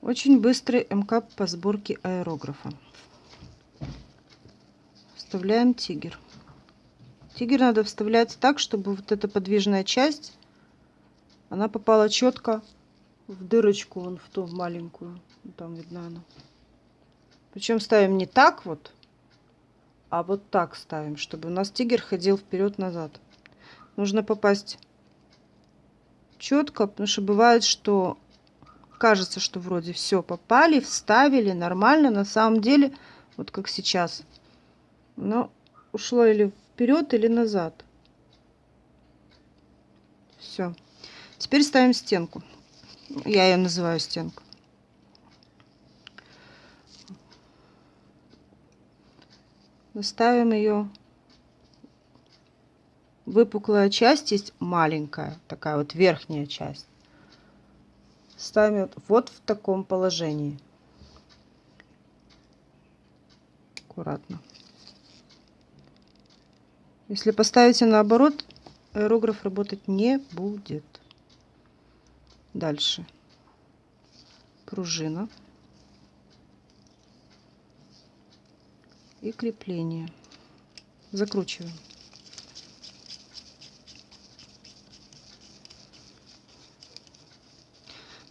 Очень быстрый МК по сборке аэрографа. Вставляем тигер. Тигер надо вставлять так, чтобы вот эта подвижная часть, она попала четко в дырочку, вон в ту маленькую. Там видно она. Причем ставим не так вот, а вот так ставим, чтобы у нас тигер ходил вперед-назад. Нужно попасть четко, потому что бывает, что кажется, что вроде все попали, вставили нормально, на самом деле, вот как сейчас, но ушло или вперед, или назад. Все. Теперь ставим стенку. Я ее называю стенку. Ставим ее. Выпуклая часть есть маленькая, такая вот верхняя часть. Ставим вот, в таком положении. Аккуратно. Если поставите наоборот, аэрограф работать не будет. Дальше. Пружина. И крепление. Закручиваем.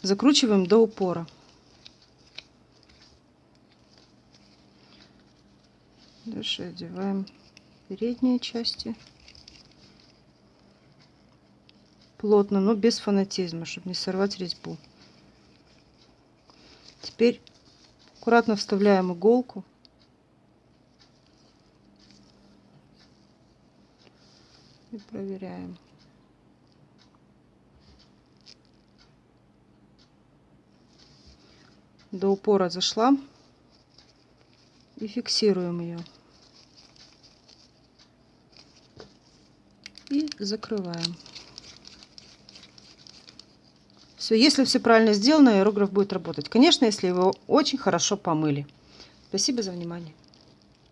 Закручиваем до упора. Дальше одеваем передние части. Плотно, но без фанатизма, чтобы не сорвать резьбу. Теперь аккуратно вставляем иголку. И проверяем. До упора зашла. И фиксируем ее. И закрываем. Все, если все правильно сделано, аэрограф будет работать. Конечно, если его очень хорошо помыли. Спасибо за внимание.